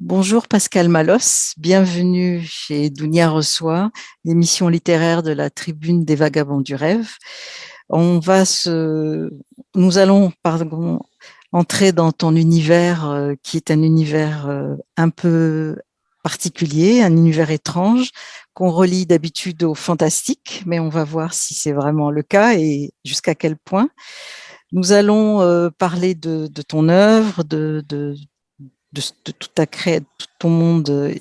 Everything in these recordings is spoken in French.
Bonjour Pascal Malos, bienvenue chez Dounia Reçoit, l'émission littéraire de la Tribune des Vagabonds du Rêve. On va se, nous allons entrer dans ton univers euh, qui est un univers euh, un peu particulier, un univers étrange qu'on relie d'habitude au fantastique, mais on va voir si c'est vraiment le cas et jusqu'à quel point. Nous allons euh, parler de, ton œuvre, de, de, tout, ta tout ton monde euh,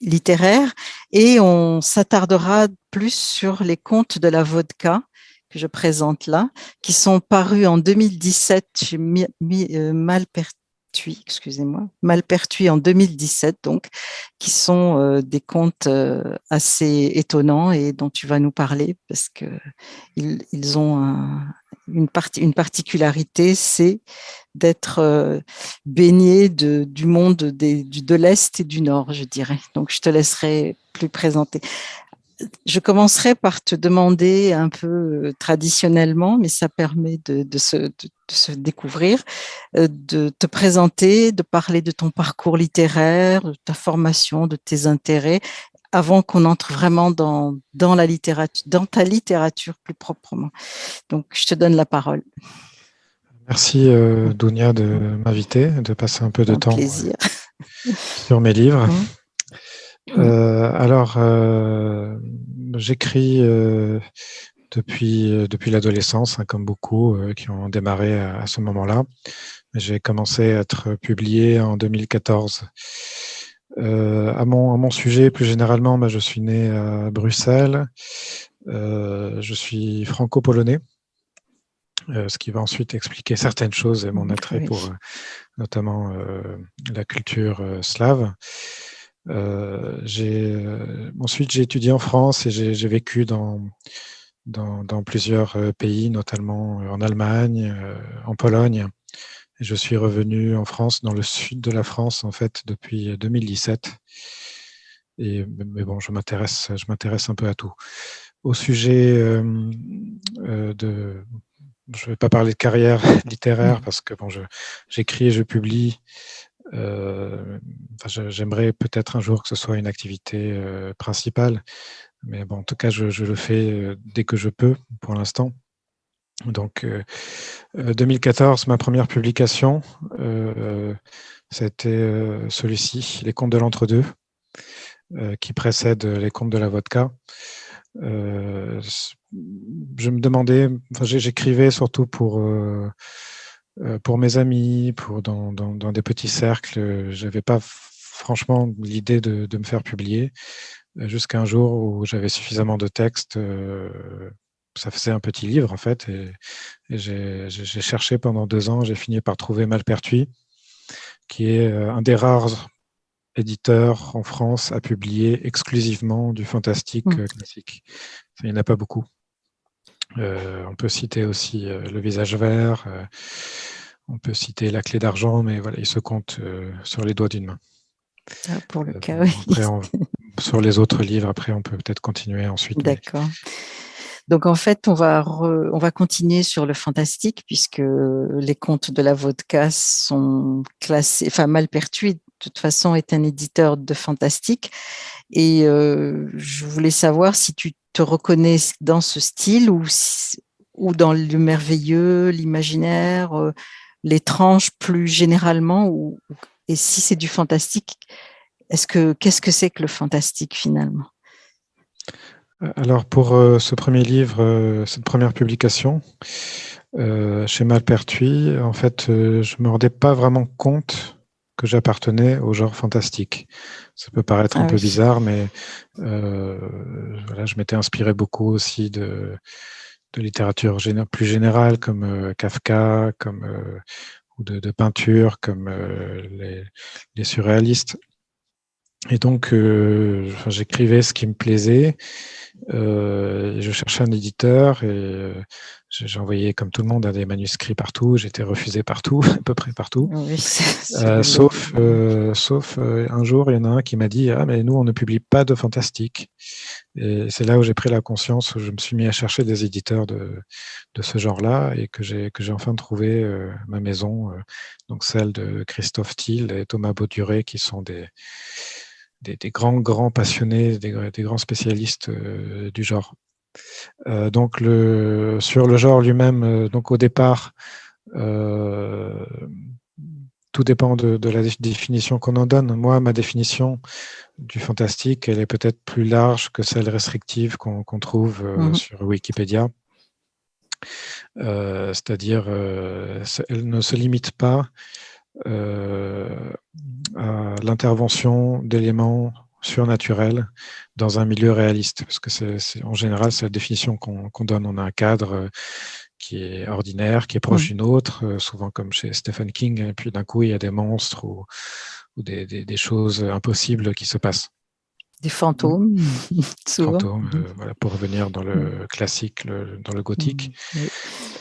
littéraire. Et on s'attardera plus sur les contes de la vodka que je présente là, qui sont parus en 2017 chez euh, Excusez-moi, Malpertuis en 2017, donc, qui sont euh, des contes assez étonnants et dont tu vas nous parler parce que ils, ont un, une, particularité, c'est d'être euh, baigné de, du monde de l'Est et du Nord, je dirais. Donc, je te laisserai plus présenter. Je commencerai par te demander un peu euh, traditionnellement, mais ça permet de, de, se, de, se, découvrir, euh, de te présenter, de parler de ton parcours littéraire, de ta formation, de tes intérêts, avant qu'on entre vraiment dans, dans la littérature, dans ta littérature plus proprement. Donc, je te donne la parole. Merci euh, Dounia de m'inviter, de passer un peu de temps plaisir. sur mes livres. Mmh. Euh, alors, euh, j'écris euh, depuis, depuis l'adolescence, hein, comme beaucoup qui ont démarré à, à ce moment-là. J'ai commencé à être publié en 2014. Euh, à, mon, à mon sujet, plus généralement, bah, je suis né à Bruxelles. Je suis franco-polonais, euh, ce qui va ensuite expliquer certaines choses et mon attrait pour euh, notamment euh, la culture slave. J'ai ensuite, j'ai étudié en France et j'ai vécu dans, dans, dans, plusieurs pays, notamment en Allemagne, en Pologne. Je suis revenu en France, dans le sud de la France, en fait, depuis 2017. Et, mais bon, je m'intéresse, je m'intéresse un peu à tout. Au sujet euh, euh de, je ne vais pas parler de carrière littéraire mmh. parce que bon, j'écris et je publie. Euh, enfin, J'aimerais peut-être un jour que ce soit une activité euh, principale, mais bon, en tout cas, je, le fais euh, dès que je peux pour l'instant. Donc, euh, 2014, euh, ma première publication, euh, c'était euh, celui-ci, Les contes de l'entre-deux, qui précède Les contes de la vodka. je me demandais, enfin, j'écrivais surtout pour pour mes amis, pour dans, dans, dans des petits cercles. J'avais pas franchement l'idée de, de, me faire publier jusqu'à un jour où j'avais suffisamment de textes ça faisait un petit livre en fait. Et, j'ai cherché pendant deux ans, j'ai fini par trouver Malpertuis, qui est euh, un des rares éditeurs en France à publier exclusivement du fantastique mmh. euh, classique. Il n'y en a pas beaucoup. Euh, on peut citer aussi Le visage vert, on peut citer La clé d'argent, mais voilà, il se compte sur les doigts d'une main. Ah, pour le cas, oui. sur les autres livres, après, on peut peut-être continuer ensuite. D'accord. Donc en fait, on va on va continuer sur le fantastique puisque les contes de la vodka sont classés, enfin Malpertuis de toute façon est un éditeur de fantastique et euh, je voulais savoir si tu te reconnais dans ce style ou dans le merveilleux, l'imaginaire, euh, l'étrange plus généralement ou et si c'est du fantastique, est-ce que qu'est-ce que c'est que le fantastique finalement? Alors pour euh, ce premier livre, euh, cette première publication, euh, chez Malpertuis, en fait, je me rendais pas vraiment compte que j'appartenais au genre fantastique. Ça peut paraître un ah peu bizarre, mais voilà, je m'étais inspiré beaucoup aussi de, de littérature plus générale, comme Kafka, comme ou de, de, peinture, comme les, les, surréalistes. Et donc, j'écrivais ce qui me plaisait. Euh, je cherchais un éditeur et euh, j'ai envoyé, comme tout le monde, des manuscrits partout. J'étais refusé partout, à peu près partout. sauf, euh, sauf euh, un jour, il y en a un qui m'a dit Ah, mais nous, on ne publie pas de fantastique. Et c'est là où j'ai pris la conscience, où je me suis mis à chercher des éditeurs de, de ce genre-là et que j'ai enfin trouvé euh, ma maison, euh, donc celle de Christophe Thiel et Thomas Bauduré, qui sont des, des, grands, grands passionnés, des, des grands spécialistes euh, du genre. donc le, sur le genre lui-même, donc au départ, tout dépend de, la définition qu'on en donne. Moi, ma définition du fantastique, elle est peut-être plus large que celle restrictive qu'on trouve euh, mhm. sur Wikipédia. Euh, c'est-à-dire, euh, elle ne se limite pas à l'intervention d'éléments surnaturels dans un milieu réaliste, parce que c'est en général, c'est la définition qu'on donne. On a un cadre qui est ordinaire, qui est proche mmh. d'une autre, euh, souvent comme chez Stephen King, et puis d'un coup, il y a des monstres ou, des, des, choses impossibles qui se passent. Des fantômes, souvent. Fantômes, euh, voilà, pour revenir dans le mmh. classique, dans le gothique. Mmh,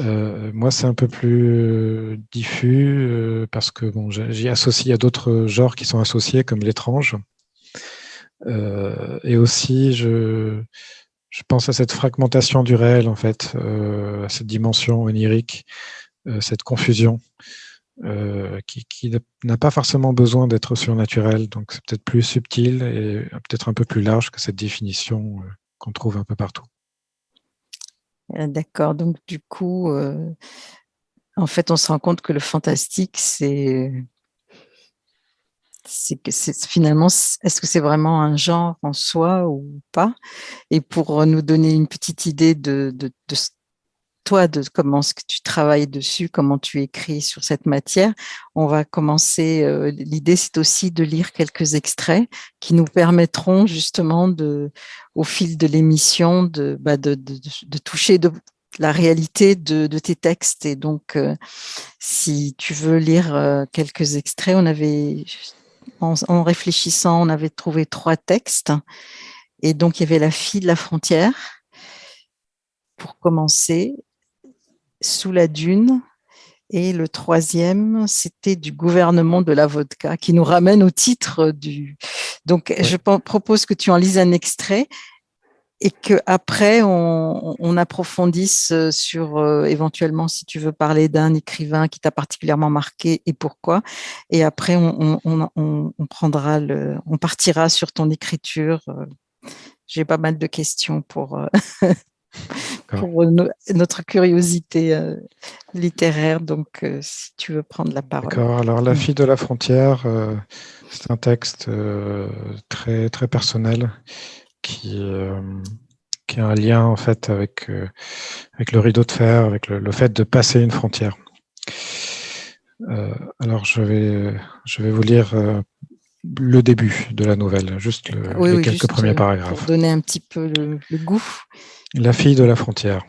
euh, moi, c'est un peu plus diffus parce que bon, j'y associe à d'autres genres qui sont associés, comme l'étrange. et aussi, je, pense à cette fragmentation du réel, en fait, euh, à cette dimension onirique, euh, cette confusion, euh, qui, n'a pas forcément besoin d'être surnaturelle. Donc, c'est peut-être plus subtil et peut-être un peu plus large que cette définition qu'on trouve un peu partout. D'accord. Donc, du coup, en fait, on se rend compte que le fantastique, c'est que finalement, est-ce que c'est vraiment un genre en soi ou pas? Et pour nous donner une petite idée de, toi, de comment que tu travailles dessus, comment tu écris sur cette matière, on va commencer. Euh, l'idée, c'est aussi de lire quelques extraits qui nous permettront justement, de, au fil de l'émission, de, bah, toucher la réalité de, tes textes. Et donc, euh, si tu veux lire euh, quelques extraits, on avait en, réfléchissant, on avait trouvé trois textes. Et donc, il y avait La fille de la frontière, pour commencer, Sous la dune. Et le troisième, c'était du gouvernement de la vodka, qui nous ramène au titre du... Donc, je propose que tu en lises un extrait et qu'après, on, on approfondisse euh, sur euh, éventuellement si tu veux parler d'un écrivain qui t'a particulièrement marqué et pourquoi. Et après, on, on, on, prendra le, on partira sur ton écriture. Euh. J'ai pas mal de questions pour, pour notre curiosité littéraire. Donc, si tu veux prendre la parole. D'accord. Alors, La fille de la frontière, c'est un texte très, très personnel qui, euh, qui a un lien en fait avec, euh, avec le rideau de fer, avec le, fait de passer une frontière. Euh, alors je vais, je vais vous lire le début de la nouvelle, juste les quelques premiers paragraphes. Pour donner un petit peu le, le, goût. La fille de la frontière.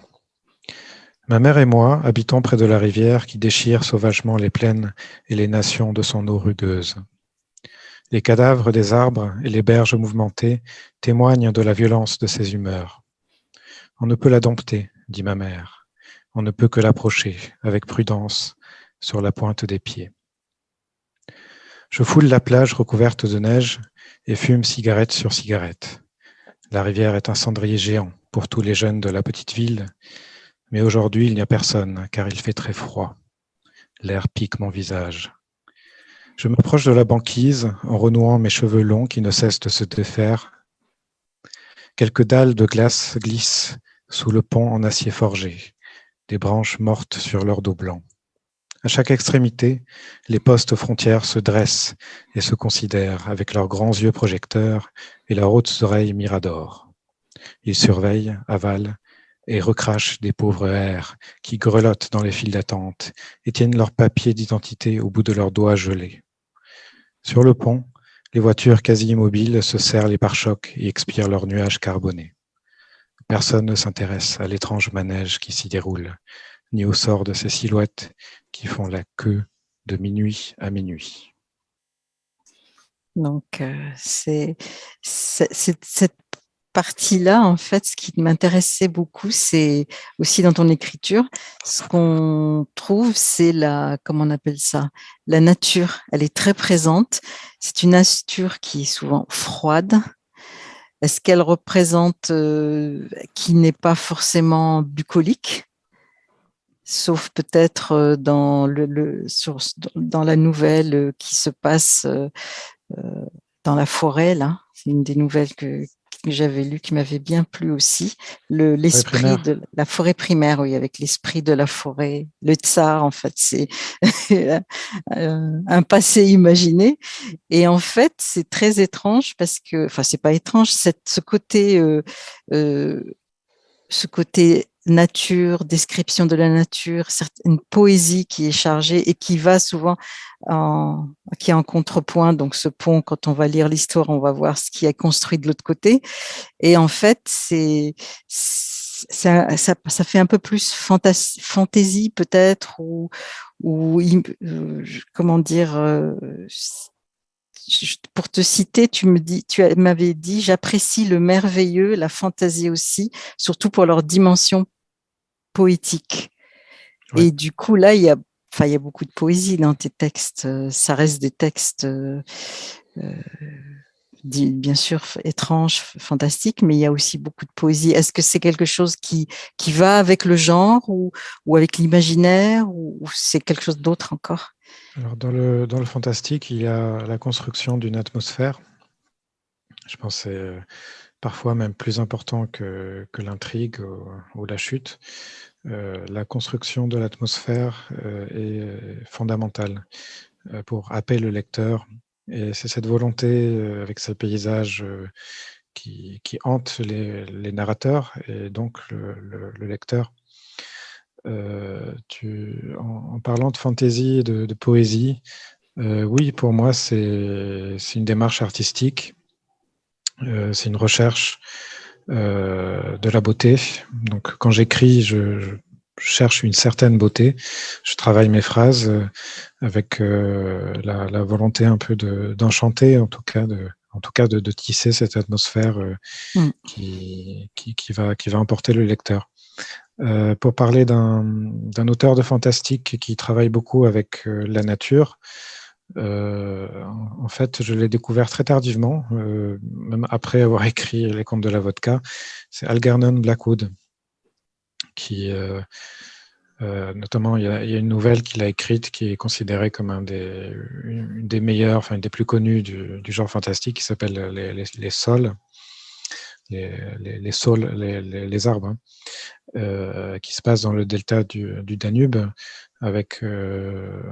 Ma mère et moi habitons près de la rivière qui déchire sauvagement les plaines et les nations de son eau rugueuse. Les cadavres des arbres et les berges mouvementées témoignent de la violence de ses humeurs. On ne peut la dompter, dit ma mère. On ne peut que l'approcher avec prudence sur la pointe des pieds. Je foule la plage recouverte de neige et fume cigarette sur cigarette. La rivière est un cendrier géant pour tous les jeunes de la petite ville, mais aujourd'hui il n'y a personne car il fait très froid. L'air pique mon visage. Je m'approche de la banquise en renouant mes cheveux longs qui ne cessent de se défaire. Quelques dalles de glace glissent sous le pont en acier forgé, des branches mortes sur leur dos blanc. À chaque extrémité, les postes frontières se dressent et se considèrent avec leurs grands yeux projecteurs et leurs hautes oreilles miradors. Ils surveillent, avalent et recrachent des pauvres airs qui grelottent dans les files d'attente et tiennent leurs papiers d'identité au bout de leurs doigts gelés. Sur le pont, les voitures quasi immobiles se serrent les pare-chocs et expirent leurs nuages carbonés. Personne ne s'intéresse à l'étrange manège qui s'y déroule, ni au sort de ces silhouettes qui font la queue de minuit à minuit. Donc, euh, c'est cette partie-là, en fait, ce qui m'intéressait beaucoup, c'est aussi dans ton écriture, ce qu'on trouve, c'est la, comment on appelle ça, la nature. Elle est très présente. C'est une nature qui est souvent froide, est-ce qu'elle représente qui n'est pas forcément bucolique? Sauf peut-être dans, le, dans la nouvelle qui se passe dans la forêt, là. C'est une des nouvelles que, que j'avais lues qui m'avait bien plu aussi. L'esprit de la forêt primaire, oui, avec l'esprit de la forêt. Le tsar, en fait, c'est un passé imaginé. Et en fait, c'est très étrange parce que, enfin, c'est pas étrange, cette, ce côté, euh, euh, ce côté nature, description de la nature, une poésie qui est chargée et qui va souvent en, qui est en contrepoint. Donc ce pont, quand on va lire l'histoire, on va voir ce qui est construit de l'autre côté. Et en fait, c'est ça, ça, ça, fait un peu plus fantaisie peut-être ou, ou euh, comment dire euh, pour te citer, tu me dis, tu m'avais dit, j'apprécie le merveilleux, la fantaisie aussi, surtout pour leur dimension poétique. Et du coup, là, il y a, enfin, il y a beaucoup de poésie dans tes textes. Ça reste des textes, euh, euh bien sûr, étranges, fantastiques, mais il y a aussi beaucoup de poésie. Est-ce que c'est quelque chose qui, qui va avec le genre ou, ou avec l'imaginaire ou c'est quelque chose d'autre encore? Alors dans le, dans le fantastique, il y a la construction d'une atmosphère. Je pense que c'est euh, parfois même plus important que, que l'intrigue ou, la chute. Euh, la construction de l'atmosphère euh, est fondamentale pour appeler le lecteur. Et c'est cette volonté, avec ces paysages qui, qui hantent les, narrateurs et donc le, le lecteur, euh, en, parlant de fantaisie et de, poésie, euh, oui, pour moi, c'est une démarche artistique, euh, c'est une recherche de la beauté. Donc, quand j'écris, je, cherche une certaine beauté. Je travaille mes phrases avec la, volonté un peu d'enchanter, en tout cas, de, en tout cas de, tisser cette atmosphère mm. qui, qui, va, qui va emporter le lecteur. Euh, pour parler d'un auteur de fantastique qui travaille beaucoup avec euh, la nature. Euh, en fait, je l'ai découvert très tardivement, même après avoir écrit Les Contes de la Vodka. C'est Algernon Blackwood, qui, notamment, il y, a, une nouvelle qu'il a écrite qui est considérée comme un des, une des meilleures, enfin une des plus connues du, genre fantastique, qui s'appelle les, les, Sols les, sols, les, arbres, hein, euh, qui se passe dans le delta du, Danube, avec euh,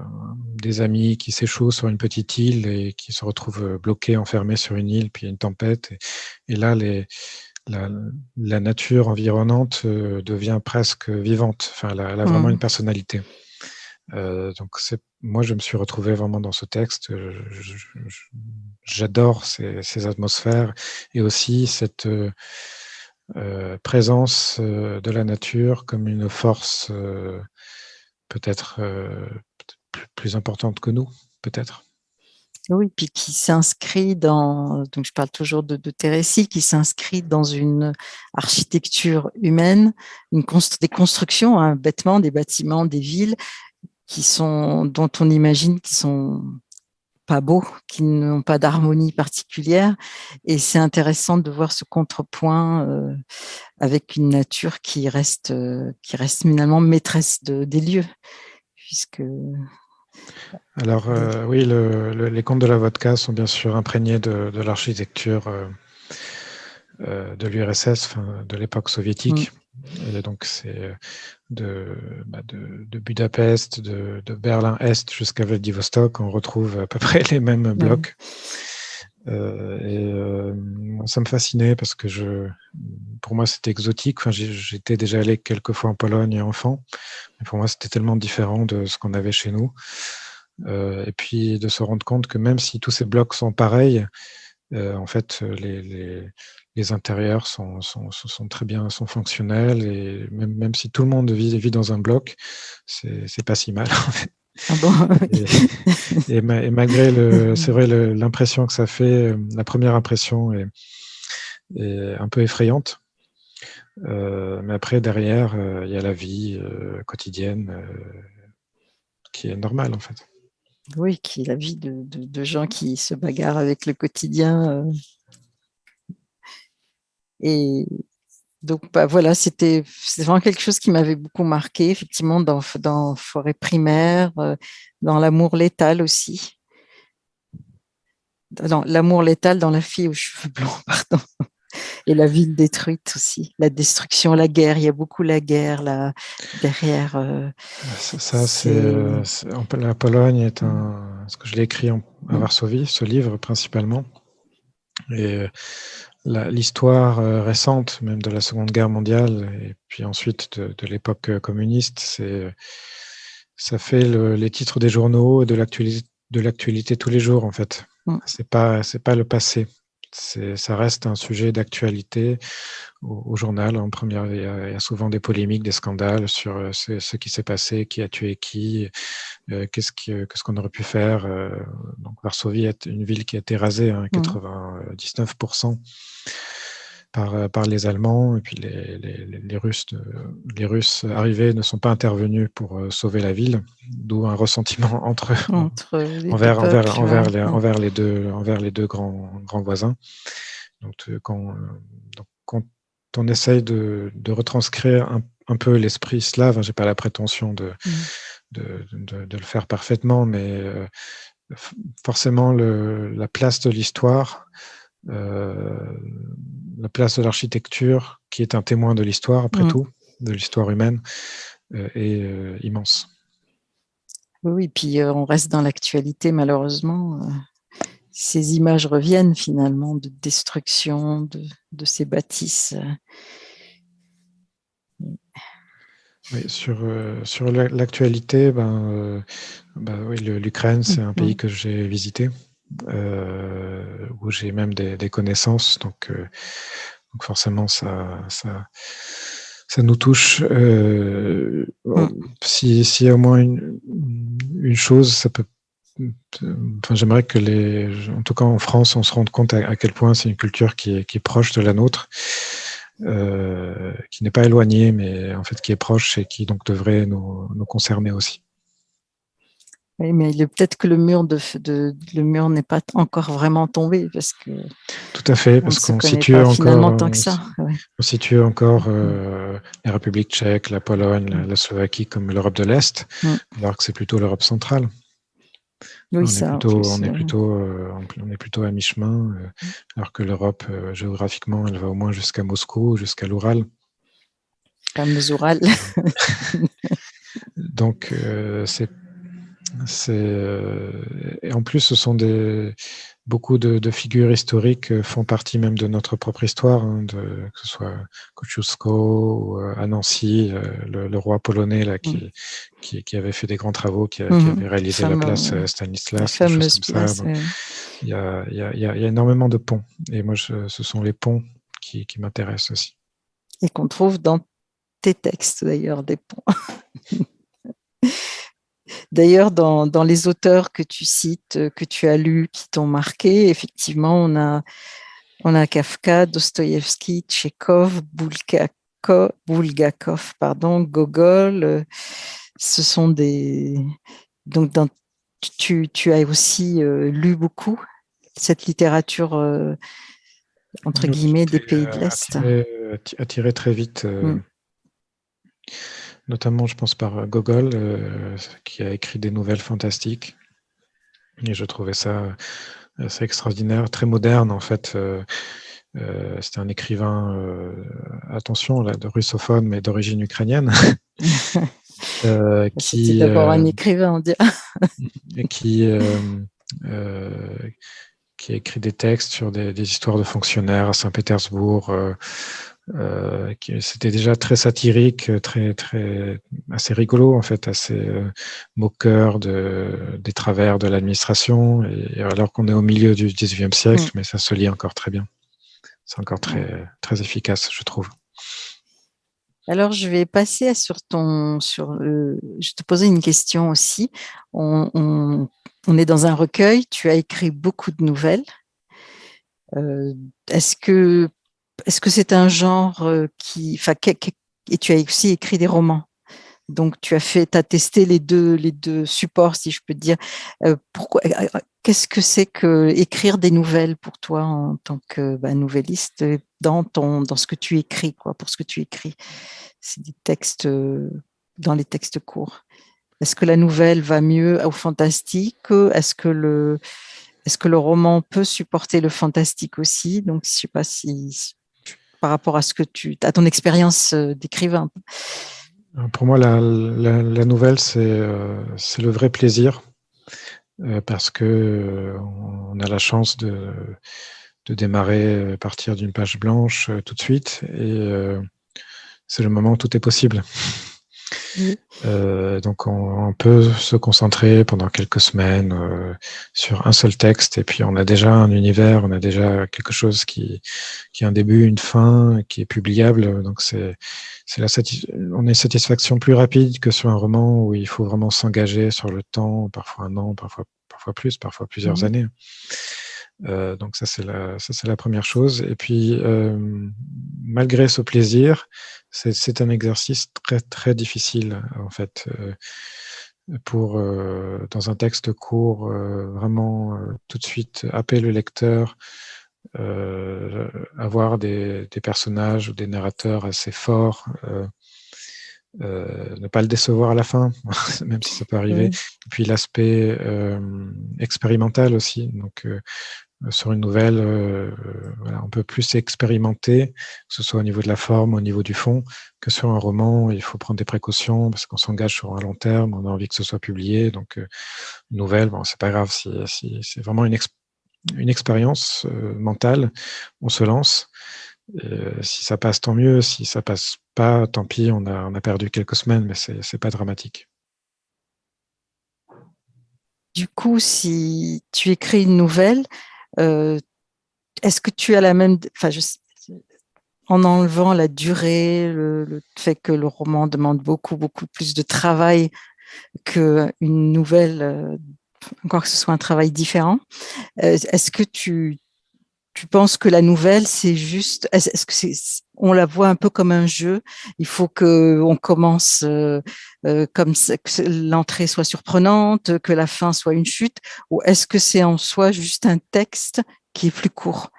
des amis qui s'échouent sur une petite île et qui se retrouvent bloqués, enfermés sur une île, puis il y a une tempête. Et, là, les, la, nature environnante euh, devient presque vivante. Enfin, elle a, vraiment mmh. une personnalité. donc, moi, je me suis retrouvé vraiment dans ce texte. J'adore ces, ces, atmosphères et aussi cette euh, présence euh, de la nature comme une force euh, peut-être plus, importante que nous, peut-être. Oui, puis qui s'inscrit dans, donc je parle toujours de, de qui s'inscrit dans une architecture humaine, une des constructions, hein, bêtement, des bâtiments, des villes, qui sont, dont on imagine qu'ils sont pas beaux, qui n'ont pas d'harmonie particulière. Et c'est intéressant de voir ce contrepoint euh, avec une nature qui reste, euh, qui reste finalement maîtresse de, des lieux. Puisque... Alors euh, oui, les contes de la vodka sont bien sûr imprégnés de, l'architecture de l'URSS, de l'époque soviétique. Mm. Et donc, c'est de, bah de, de, Budapest, de, de Berlin-Est jusqu'à Vladivostok, on retrouve à peu près les mêmes blocs. Euh, et euh, ça me fascinait parce que pour moi, c'était exotique. J'étais déjà allé quelques fois en Pologne enfant, mais pour moi, c'était tellement différent de ce qu'on avait chez nous. Euh, et puis de se rendre compte que même si tous ces blocs sont pareils, en fait, les, intérieurs sont, très bien, sont fonctionnels et même, même si tout le monde vit, vit dans un bloc, c'est pas si mal. En fait. Ah bon et, et, malgré le, c'est vrai l'impression que ça fait, la première impression est, est un peu effrayante. Euh, mais après derrière, euh, il y a la vie euh, quotidienne euh, qui est normale en fait. Oui, qui est la vie de, de, de gens qui se bagarrent avec le quotidien Et donc, bah, voilà, c'était vraiment quelque chose qui m'avait beaucoup marqué, effectivement, dans, dans Forêt primaire, euh, dans L'amour létal aussi. Dans L'amour létal dans La fille aux cheveux blancs, pardon. Et la ville détruite aussi, la destruction, la guerre. Il y a beaucoup la guerre là derrière. Euh, ça, c'est euh, la Pologne est un. Ce que je l'ai écrit à Varsovie, ce livre principalement. Et l'histoire euh, récente, même de la Seconde Guerre mondiale, et puis ensuite de, l'époque euh, communiste, c'est ça fait les titres des journaux et de l'actualité tous les jours en fait. Mm. C'est pas c'est pas le passé ça reste un sujet d'actualité au, journal. En première, il y, a, souvent des polémiques, des scandales sur euh, ce, qui s'est passé, qui a tué qui, euh, qu'est-ce qu'on aurait pu faire. Euh, donc Varsovie est une ville qui a été rasée, à hein, 99% mmh. Par, par les Allemands, et puis les, les, les, Russes, les Russes arrivés ne sont pas intervenus pour sauver la ville, d'où un ressentiment entre, entre envers, envers, envers, les, envers, les, deux, envers les deux grands, grands voisins. Donc, quand, donc, quand on essaye de, de retranscrire un, un peu l'esprit slave, hein, j'ai pas la prétention de, mmh. de, de, de, le faire parfaitement, mais forcément le, la place de l'histoire euh, la place de l'architecture, qui est un témoin de l'histoire, après mm. tout, de l'histoire humaine, euh, est euh, immense. Oui, puis on reste dans l'actualité, malheureusement. ces images reviennent finalement de destruction de, ces bâtisses. Oui, sur, sur l'actualité, ben, ben oui, l'Ukraine, c'est un mm. pays que j'ai visité. Euh, où j'ai même des, connaissances. Donc, euh, donc forcément, ça, ça, ça nous touche. Euh, mm. S'il si y a au moins une, une chose, ça peut Enfin, j'aimerais que les, en tout cas en France, on se rende compte à, quel point c'est une culture qui est, qui est, proche de la nôtre, euh, qui n'est pas éloignée, mais en fait qui est proche et qui donc devrait nous, nous concerner aussi. Oui, mais peut-être que le mur de, de le mur n'est pas encore vraiment tombé parce que. Tout à fait, parce qu'on situe encore. Tant que ça. On situe encore euh, la République tchèque, la Pologne, la, Slovaquie comme l'Europe de l'Est, mm. alors que c'est plutôt l'Europe centrale. Oui, on, ça, est plutôt, on, est plutôt, euh, on est plutôt à mi-chemin, euh, mm. alors que l'Europe, euh, géographiquement, elle va au moins jusqu'à Moscou, jusqu'à l'Oural. Comme Oural. Donc, c'est euh, et en plus, ce sont des beaucoup de, figures historiques euh, font partie même de notre propre histoire, hein, de, que ce soit Kosciuszko ou euh, à Nancy, le, roi polonais là qui, mm. qui, qui, avait fait des grands travaux, qui, mm-hmm. avait réalisé la place Stanislas, choses comme ça. il, y a, il, y a, il, y a, énormément de ponts, et moi, ce sont les ponts qui, qui m'intéressent aussi. Et qu'on trouve dans tes textes d'ailleurs, des ponts. D'ailleurs, dans, les auteurs que tu cites, euh, que tu as lus, qui t'ont marqué, effectivement, on a, on a Kafka, Dostoïevski, Tchekhov, Bulgakov, pardon, Gogol. Euh, ce sont des... Donc, tu, tu, as aussi euh, lu beaucoup cette littérature, entre guillemets, des pays de l'Est. Attiré, très vite. Mm notamment, je pense, par Gogol, euh, qui a écrit des nouvelles fantastiques. Et je trouvais ça assez extraordinaire, très moderne, en fait. Euh, euh, c'était un écrivain, attention, là, de russophone, mais d'origine ukrainienne. qui d'abord un écrivain, on dirait. qui, qui a écrit des textes sur des, des histoires de fonctionnaires à Saint-Pétersbourg, euh, c'était déjà très satirique, très, très, assez rigolo en fait, assez euh, moqueur de, des travers de l'administration, alors qu'on est au milieu du 19e siècle, mm. mais ça se lit encore très bien. C'est encore très, très efficace, je trouve. Alors, je vais passer sur ton, sur je te posais une question aussi. On, on, on, est dans un recueil, tu as écrit beaucoup de nouvelles. Euh, Est-ce que est-ce que c'est un genre euh, qui, et tu as aussi écrit des romans. Donc, tu as fait, as testé les deux, les deux supports, si je peux dire. pourquoi Qu'est-ce que c'est que écrire des nouvelles pour toi en tant que bah, nouvelliste dans ton, dans ce que tu écris, quoi, pour ce que tu écris? C'est des textes dans les textes courts. Est-ce que la nouvelle va mieux au fantastique? Est-ce que le est-ce que le roman peut supporter le fantastique aussi? Donc, je sais pas si, par rapport à ce que tu, à ton expérience d'écrivain? Pour moi, la, nouvelle, euh, c'est le vrai plaisir euh, parce que euh, on a la chance de, de démarrer à partir d'une page blanche tout de suite et c'est le moment où tout est possible. Euh, donc on, peut se concentrer pendant quelques semaines euh, sur un seul texte et puis on a déjà un univers, on a déjà quelque chose qui, qui a un début, une fin, qui est publiable. Donc c'est c'est la on a une satisfaction plus rapide que sur un roman où il faut vraiment s'engager sur le temps, parfois un an, parfois parfois plus, parfois plusieurs mmh années. Euh, donc ça c'est la ça c'est la première chose. Et puis malgré ce plaisir, c'est un exercice très très difficile en fait euh, pour euh, dans un texte court euh, vraiment tout de suite happer le lecteur, avoir des, des, personnages ou des narrateurs assez forts. ne pas le décevoir à la fin, même si ça peut arriver. Puis l'aspect expérimental aussi. Donc, sur une nouvelle, euh, voilà, on peut plus expérimenter, que ce soit au niveau de la forme, au niveau du fond, que sur un roman. Il faut prendre des précautions parce qu'on s'engage sur un long terme, on a envie que ce soit publié. Donc, euh, une nouvelle, bon, c'est pas grave. Si, c'est vraiment une, expérience mentale, on se lance. si ça passe, tant mieux. Si ça passe pas, tant pis. On a, on a perdu quelques semaines, mais c'est pas dramatique. Du coup, si tu écris une nouvelle, euh, est-ce que tu as la même, en enlevant la durée, le, fait que le roman demande beaucoup, beaucoup plus de travail qu'une nouvelle, euh, encore que ce soit un travail différent, euh, est-ce que tu, tu penses que la nouvelle, c'est juste, est-ce que c'est, on la voit un peu comme un jeu Il faut que on commence euh, euh, comme que l'entrée soit surprenante, que la fin soit une chute, ou est-ce que c'est en soi juste un texte qui est plus court?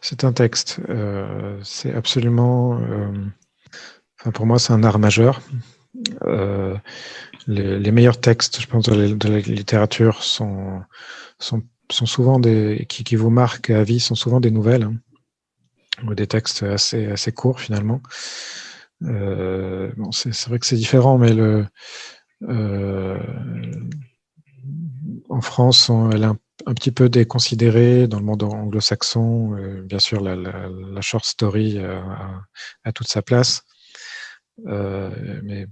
C'est un texte. Euh, c'est absolument. enfin, pour moi, c'est un art majeur. Les, meilleurs textes, je pense, de la, littérature sont sont souvent des qui, qui, vous marquent à vie sont souvent des nouvelles hein, ou des textes assez assez courts finalement. Euh, bon, c'est vrai que c'est différent, mais euh, en France, elle est un, petit peu déconsidérée dans le monde anglo-saxon. Euh, bien sûr, la, short story a, toute sa place. Mais,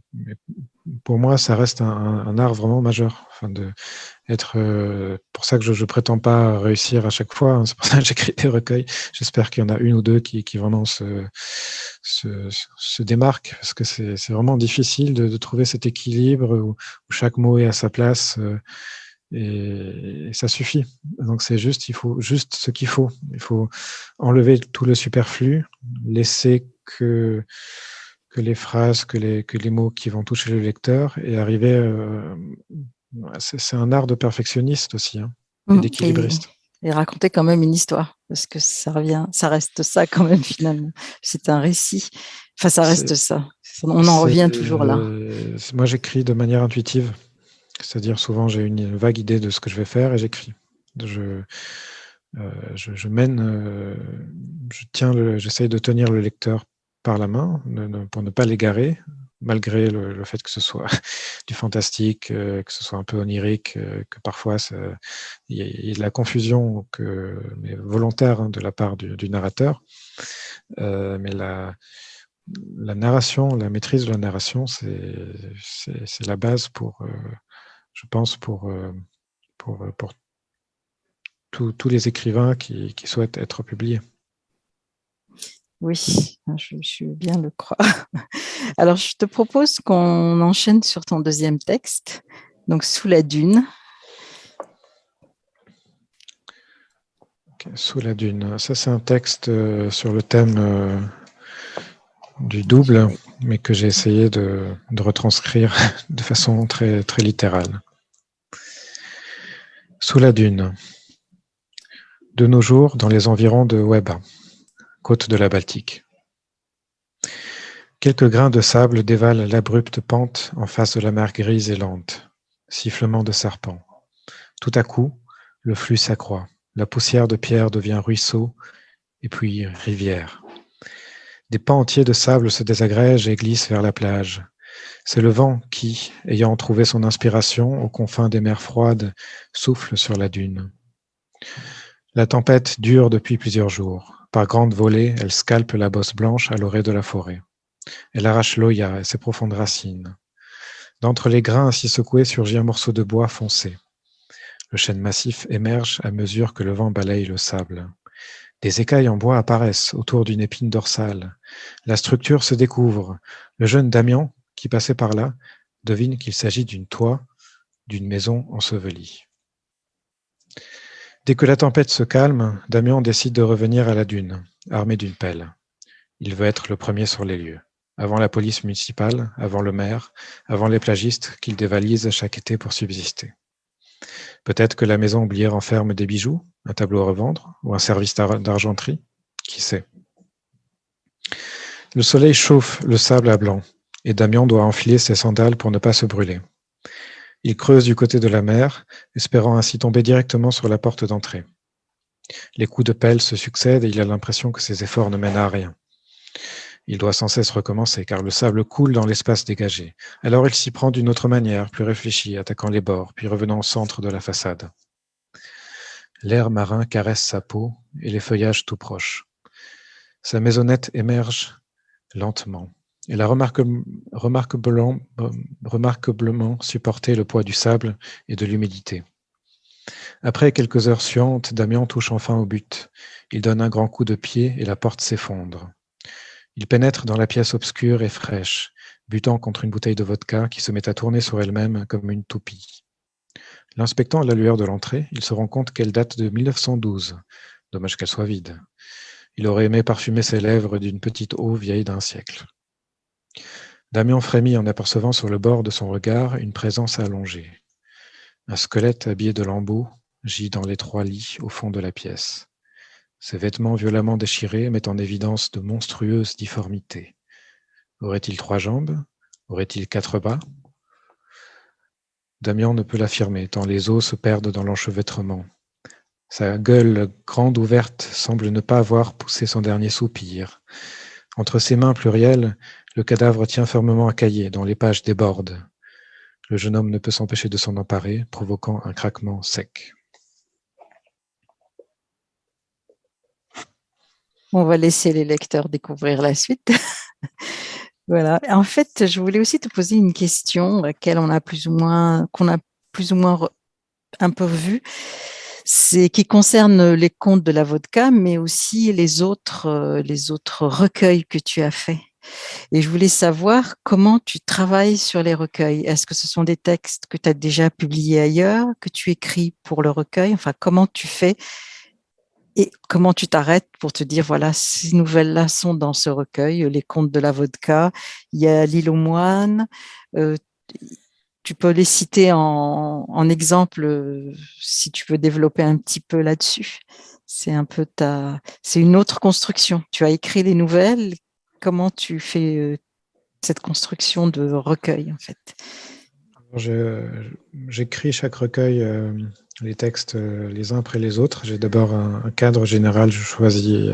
pour moi, ça reste un, art vraiment majeur. Enfin, de euh, pour ça que je ne prétends pas réussir à chaque fois. Hein. C'est pour ça que j'écris des recueils. J'espère qu'il y en a une ou deux qui, vraiment se, démarquent, parce que c'est vraiment difficile de, trouver cet équilibre où, où, chaque mot est à sa place. Euh, et, et, ça suffit. Donc c'est juste, il faut juste ce qu'il faut. Il faut enlever tout le superflu, laisser que que les phrases, que les, que les mots qui vont toucher le lecteur et arriver. Euh, c'est un art de perfectionniste aussi, hein, mmh, d'équilibriste. Et, raconter quand même une histoire, parce que ça revient, ça reste ça quand même finalement. C'est un récit. Enfin, ça reste ça. On en revient toujours là. moi, j'écris de manière intuitive. C'est-à-dire, souvent, j'ai une vague idée de ce que je vais faire et j'écris. Je, euh, je, je, mène, euh, je j'essaye de tenir le lecteur par la main pour ne pas l'égarer, malgré le, fait que ce soit du fantastique, euh, que ce soit un peu onirique, euh, que parfois il y, a de la confusion que, volontaire hein, de la part du, narrateur. Euh, mais la, narration, la maîtrise de la narration, c'est la base pour, je pense, pour, pour, pour tous les écrivains qui souhaitent être publiés. Oui, je, je bien le croire. Alors, je te propose qu'on enchaîne sur ton deuxième texte, donc Sous la dune. sous la dune. Ça, c'est un texte euh, sur le thème euh, du double. mais que j'ai essayé de, retranscrire de façon très, très littérale. Sous la dune. De nos jours, dans les environs de Weba, côte de la Baltique. Quelques grains de sable dévalent l'abrupte pente en face de la mer grise et lente. Sifflement de serpent. Tout à coup, le flux s'accroît. La poussière de pierre devient ruisseau et puis rivière. Des pans entiers de sable se désagrègent et glissent vers la plage. C'est le vent qui, ayant trouvé son inspiration aux confins des mers froides, souffle sur la dune. La tempête dure depuis plusieurs jours. Par grandes volées, elle scalpe la bosse blanche à l'orée de la forêt. Elle arrache l'oya et ses profondes racines. D'entre les grains ainsi secoués surgit un morceau de bois foncé. Le chêne massif émerge à mesure que le vent balaye le sable. Des écailles en bois apparaissent autour d'une épine dorsale. La structure se découvre. Le jeune Damien, qui passait par là, devine qu'il s'agit d'une toit d'une maison ensevelie. Dès que la tempête se calme, Damien décide de revenir à la dune, armé d'une pelle. Il veut être le premier sur les lieux, avant la police municipale, avant le maire, avant les plagistes qu'il dévalise chaque été pour subsister. Peut-être que la maison oubliée renferme des bijoux, un tableau à revendre ou un service d'argenterie. Qui sait Le soleil chauffe le sable à blanc et Damien doit enfiler ses sandales pour ne pas se brûler. Il creuse du côté de la mer, espérant ainsi tomber directement sur la porte d'entrée. Les coups de pelle se succèdent et il a l'impression que ses efforts ne mènent à rien. Il doit sans cesse recommencer, car le sable coule dans l'espace dégagé. Alors il s'y prend d'une autre manière, plus réfléchie, attaquant les bords, puis revenant au centre de la façade. L'air marin caresse sa peau et les feuillages tout proches. Sa maisonnette émerge lentement. Elle a remarquablement, supporté le poids du sable et de l'humidité. Après quelques heures suantes, Damien touche enfin au but. Il donne un grand coup de pied et la porte s'effondre. Il pénètre dans la pièce obscure et fraîche, butant contre une bouteille de vodka qui se met à tourner sur elle-même comme une toupie. L'inspectant à la lueur de l'entrée, il se rend compte qu'elle date de 1912. Dommage qu'elle soit vide. Il aurait aimé parfumer ses lèvres d'une petite eau vieille d'un siècle. Damien frémit en apercevant sur le bord de son regard une présence allongée. Un squelette habillé de lambeaux gît dans l'étroit lit au fond de la pièce. Ses vêtements violemment déchirés mettent en évidence de monstrueuses difformités. Aurait-il trois jambes? Aurait-il quatre bras Damien ne peut l'affirmer, tant les os se perdent dans l'enchevêtrement. Sa gueule grande ouverte semble ne pas avoir poussé son dernier soupir. Entre ses mains plurielles, le cadavre tient fermement un cahier dont les pages débordent. Le jeune homme ne peut s'empêcher de s'en emparer, provoquant un craquement sec. On va laisser les lecteurs découvrir la suite. voilà. En fait, je voulais aussi te poser une question laquelle on a plus ou moins, qu'on a plus ou moins un peu vu. C'est qui concerne les contes de la vodka, mais aussi les autres, euh, les autres recueils que tu as faits. Et je voulais savoir comment tu travailles sur les recueils. Est-ce que ce sont des textes que tu as déjà publiés ailleurs, que tu écris pour le recueil? Enfin, comment tu fais? Et comment tu t'arrêtes pour te dire, voilà, ces nouvelles-là sont dans ce recueil, les contes de la vodka, il y a l'île aux moines, euh, tu peux les citer en, exemple euh, si tu veux développer un petit peu là-dessus? C'est un peu ta, c'est une autre construction. Tu as écrit les nouvelles, comment tu fais cette construction de recueil en fait? J'écris chaque recueil les textes les uns après les autres. J'ai d'abord un, cadre général, je choisis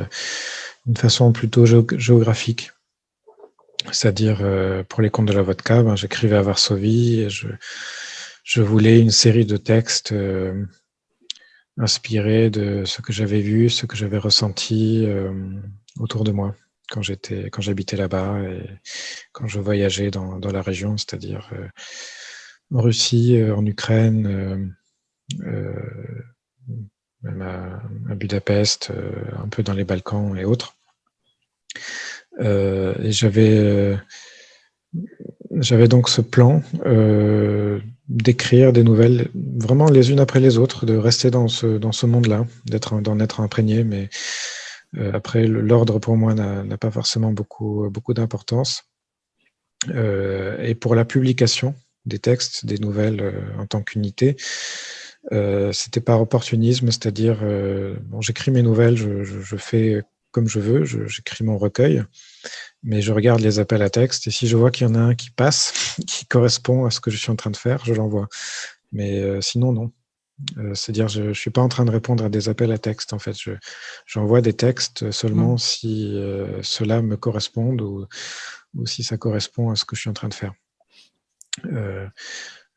une façon plutôt géographique. C'est-à-dire, pour les contes de la vodka, ben, j'écrivais à Varsovie et je, voulais une série de textes inspirés de ce que j'avais vu, ce que j'avais ressenti autour de moi quand j'étais, quand j'habitais là-bas et quand je voyageais dans, la région, c'est-à-dire en Russie, en Ukraine, euh, même à, Budapest, euh, un peu dans les Balkans et autres. Euh, et j'avais j'avais donc ce plan d'écrire des nouvelles vraiment les unes après les autres, de rester dans ce, dans ce monde-là, d'en être imprégné, mais après l'ordre pour moi n'a pas forcément beaucoup, beaucoup d'importance. et pour la publication des textes, des nouvelles en tant qu'unité, c'était par opportunisme, c'est-à-dire, j'écris mes nouvelles, je, fais comme je veux, j'écris mon recueil, mais je regarde les appels à texte, et si je vois qu'il y en a un qui passe, qui correspond à ce que je suis en train de faire, je l'envoie. Mais sinon, non. Euh, c'est-à-dire, je ne suis pas en train de répondre à des appels à texte, en fait. J'envoie des textes seulement mmh. si euh, cela me correspondent ou, ou, si ça correspond à ce que je suis en train de faire. Euh,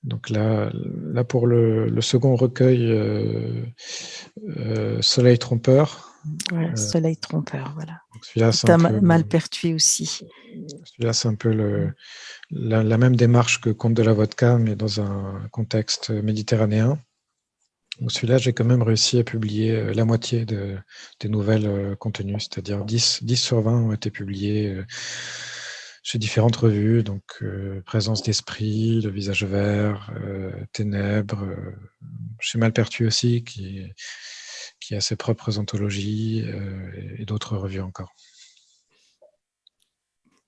donc là, là pour le, le second recueil, Soleil trompeur. Soleil trompeur, voilà. Celui-là, c'est mal pertuis aussi. Celui-là, c'est un peu le, la, la, même démarche que Conte de la vodka, mais dans un contexte méditerranéen. Celui-là, j'ai quand même réussi à publier euh, la moitié de, des nouvelles euh, contenues, c'est-à-dire 10, 10 sur 20 ont été publiés euh, chez différentes revues, donc Présence d'esprit, Le visage vert, Ténèbres, chez Malpertu aussi, qui, a ses propres anthologies et, d'autres revues encore.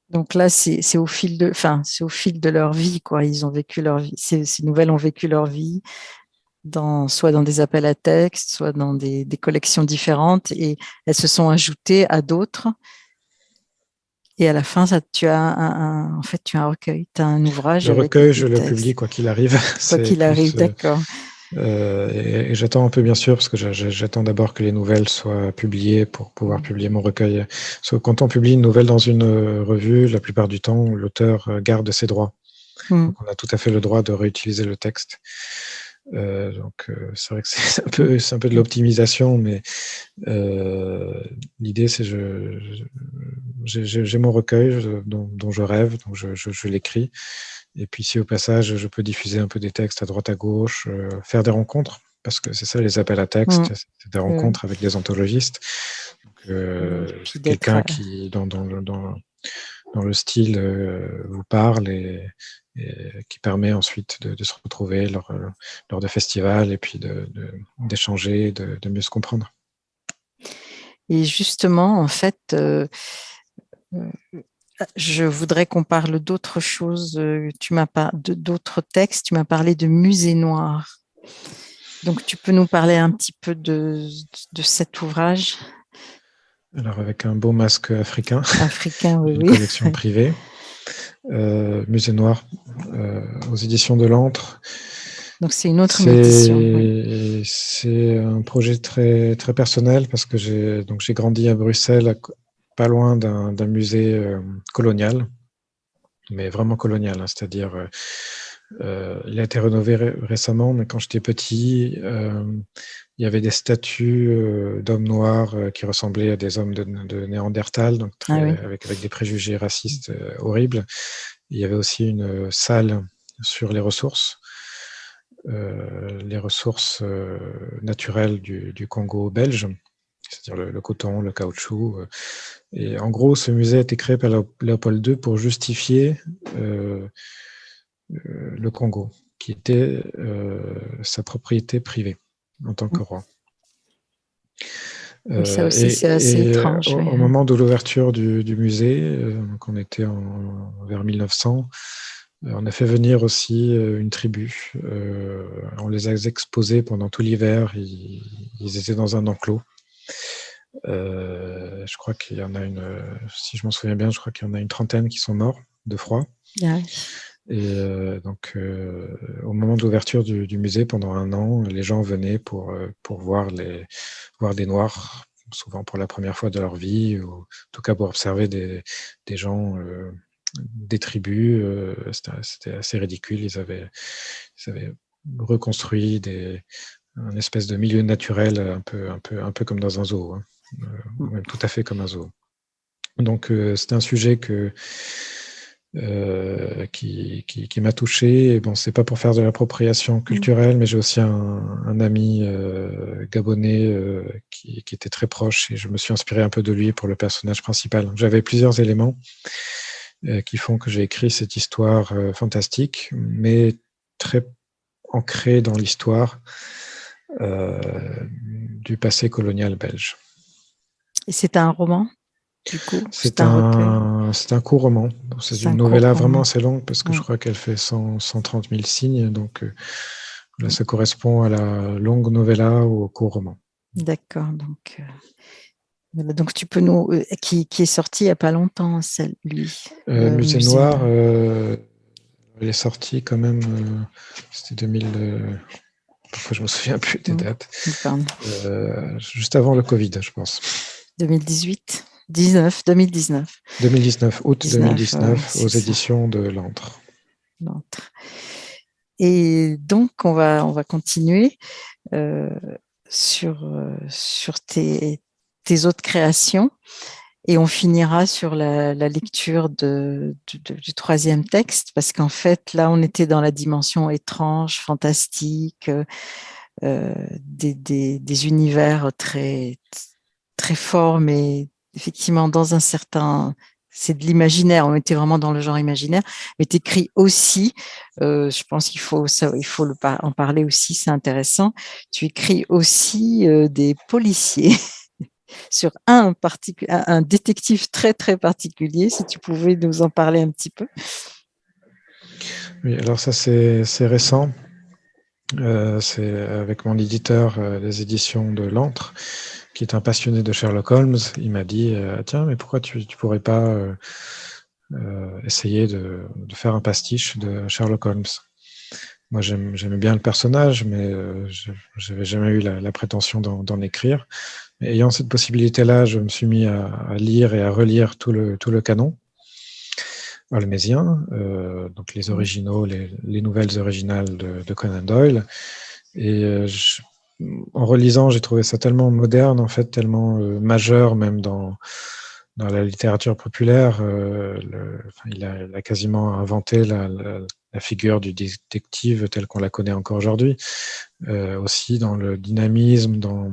Donc là, c'est au fil de, enfin, c'est au fil de leur vie, quoi. Ils ont vécu leur vie. Ces, nouvelles ont vécu leur vie dans, soit dans des appels à texte, soit dans des, collections différentes, et elles se sont ajoutées à d'autres. Et à la fin, ça, tu as un, en fait, tu as un recueil, tu as un ouvrage. Le recueil, je le publie quoi qu'il arrive. Quoi qu'il arrive, euh, d'accord. Euh, et, j'attends un peu, bien sûr, parce que j'attends d'abord que les nouvelles soient publiées pour pouvoir publier mon recueil. quand on publie une nouvelle dans une euh, revue, la plupart du temps, l'auteur garde ses droits. Hmm. on a tout à fait le droit de réutiliser le texte. Euh, donc euh, c'est vrai que c'est un peu c'est un peu de l'optimisation, mais euh, l'idée c'est je j'ai mon recueil dont, dont, je rêve, donc je, je, je l'écris. Et puis si au passage je peux diffuser un peu des textes à droite à gauche, faire des rencontres, parce que c'est ça les appels à texte, mmh. c'est des rencontres avec des anthologistes. Quelqu'un qui dans, dans, dans, dans le style vous parle et, qui permet ensuite de, se retrouver lors, euh, lors, de festivals et puis d'échanger, de, de, mieux se comprendre. Et justement, en fait, euh, euh, je voudrais qu'on parle d'autres choses. D'autres textes. Tu m'as parlé de musée noir. Donc, tu peux nous parler un petit peu de, de cet ouvrage? Alors, avec un beau masque africain. Africain, oui. Une collection privée. Euh, Musée Noir, euh, aux éditions de l'Antre. Donc c'est une autre édition. C'est un projet très, très personnel parce que j'ai grandi à Bruxelles, pas loin d'un musée euh, colonial, mais vraiment colonial, hein, c'est-à-dire euh, il a été rénové récemment, mais quand j'étais petit, euh, il y avait des statues euh, d'hommes noirs qui ressemblaient à des hommes de, de Néandertal, donc ah avec, avec, des préjugés racistes horribles. Il y avait aussi une salle sur les ressources, les ressources naturelles du, du, Congo belge, c'est-à-dire le, le, coton, le caoutchouc. Et en gros, ce musée a été créé par Léopold II pour justifier le Congo, qui était euh, sa propriété privée en tant que roi. ça aussi, euh, c'est assez étrange. Au, moment de l'ouverture du, musée, donc on était en, vers 1900, on a fait venir aussi une tribu. on les a exposés pendant tout l'hiver. Ils, étaient dans un enclos. je crois qu'il y en a une, si je m'en souviens bien, je crois qu'il y en a une trentaine qui sont morts de froid. Ah et euh, donc, euh, au moment de l'ouverture du, du, musée, pendant un an, les gens venaient pour, euh, pour voir, les, voir des Noirs, souvent pour la première fois de leur vie, ou en tout cas pour observer des, des gens, des tribus. C'était assez ridicule. Ils avaient, ils avaient reconstruit des, un espèce de milieu naturel, un peu, un peu, un peu comme dans un zoo, hein, même tout à fait comme un zoo. Donc, c'était un sujet que euh, qui, qui, qui m'a touché. Et bon, c'est pas pour faire de l'appropriation mmh. culturelle, mais j'ai aussi un, un ami euh, gabonais euh, qui, qui, était très proche et je me suis inspiré un peu de lui pour le personnage principal. J'avais plusieurs éléments qui font que j'ai écrit cette histoire fantastique, mais très ancrée dans l'histoire du passé colonial belge. Et c'est un roman? C'est un, un, un court roman. C'est une novella vraiment assez longue parce que je crois qu'elle fait 130 000 signes. Donc là, ça correspond à la longue novella ou au court roman. D'accord. Donc, donc tu peux nous. qui, qui, est sorti il n'y a pas longtemps, celle, lui. Musée, Noir, elle est sortie quand même. C'était 2000. Pourquoi je me souviens plus des dates. juste avant le Covid, je pense. 2018 19, 2019. 2019, août 2019, aux éditions de L'Antre. Et donc, on va, on va continuer euh, sur, euh, sur tes, tes, autres créations et on finira sur la, lecture de, du troisième texte parce qu'en fait, là, on était dans la dimension étrange, fantastique, euh, des, des, des, univers très, très forts, mais effectivement dans un certain c'est de l'imaginaire, on était vraiment dans le genre imaginaire, mais tu écris aussi, euh, je pense qu'il faut, il faut en parler aussi, c'est intéressant, tu écris aussi euh, des policiers sur un, un détective très très particulier, si tu pouvais nous en parler un petit peu. Oui, alors ça c'est récent, euh, c'est avec mon éditeur, les éditions de l'Antre, qui est un passionné de Sherlock Holmes, il m'a dit euh, Tiens, mais pourquoi tu ne pourrais pas euh, euh, essayer de, faire un pastiche de Sherlock Holmes? Moi, j'aimais bien le personnage, mais je n'avais jamais eu la, prétention d'en écrire. ayant cette possibilité-là, je me suis mis à, lire et à relire tout le, tout le canon holmésien, donc les originaux, les, nouvelles originales de, de Conan Doyle. Et je, en relisant, j'ai trouvé ça tellement moderne, en fait, tellement euh, majeur, même dans, dans la littérature populaire. Euh, il, a, quasiment inventé la, figure du détective telle qu'on la connaît encore aujourd'hui. Euh, aussi dans le dynamisme, on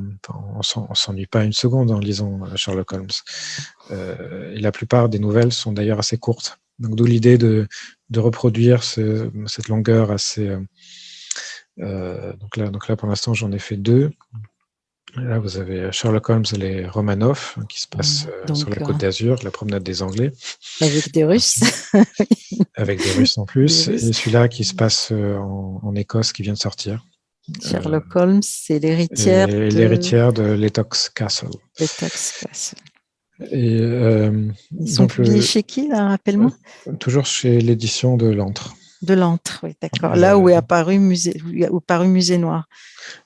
ne s'ennuie pas une seconde en lisant Sherlock Holmes. et la plupart des nouvelles sont d'ailleurs assez courtes. Donc d'où l'idée de, de, reproduire cette longueur assez euh, donc, là, donc là, pour l'instant, j'en ai fait deux. Là, vous avez Sherlock Holmes et les Romanov, hein, qui se passe euh, sur la côte d'Azur, la promenade des Anglais. Avec des Russes. Avec des Russes en plus. Et celui-là qui se passe euh, en, Écosse, qui vient de sortir. Sherlock Holmes, c'est l'héritière de... l'héritière de Letox Castle. Letox Castle. Et, Ils sont publiés chez qui, là, rappelle-moi? Toujours chez l'édition de l'Antre. De l'antre, oui, d'accord. Là où est apparu musée, où apparu musée noir.